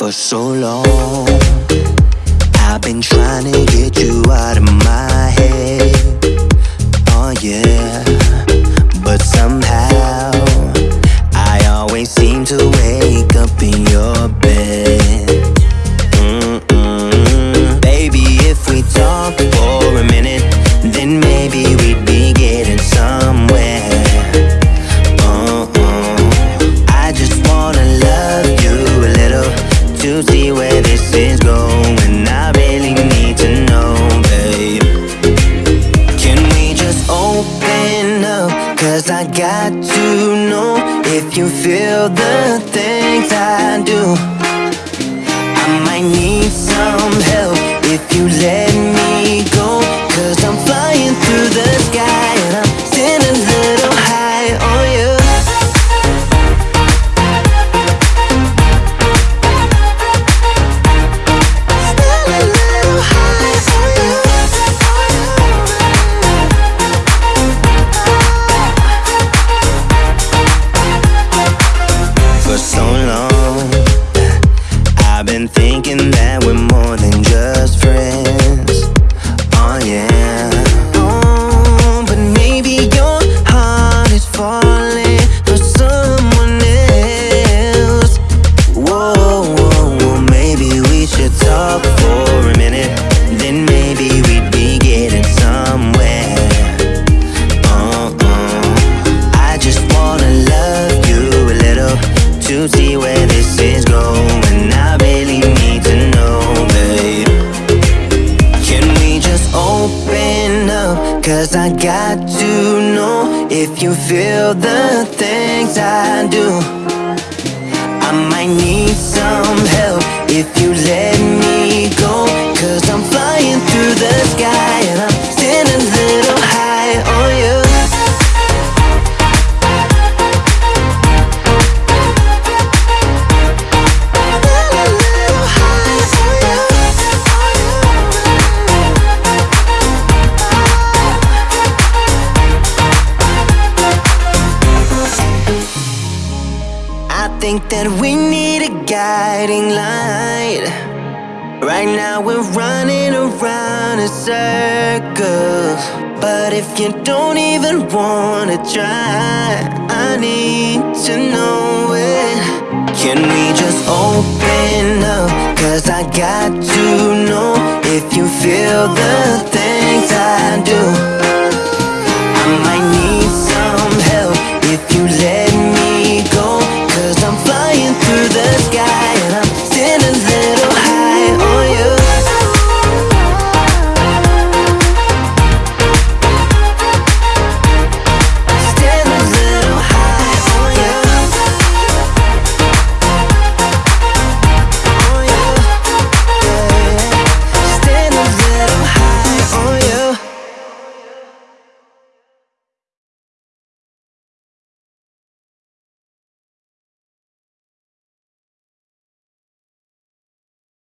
For so long, I've been trying to get you out of my head. Oh, yeah. But somehow, I always seem to wake up in your to know if you feel the things I do. I might need some help if you let Cause I got to know if you feel the things I do. I might need some help if you let me think that we need a guiding light. Right now we're running around in circles. But if you don't even wanna try, I need to know it. Can we just open up? Cause I got to know if you feel the do.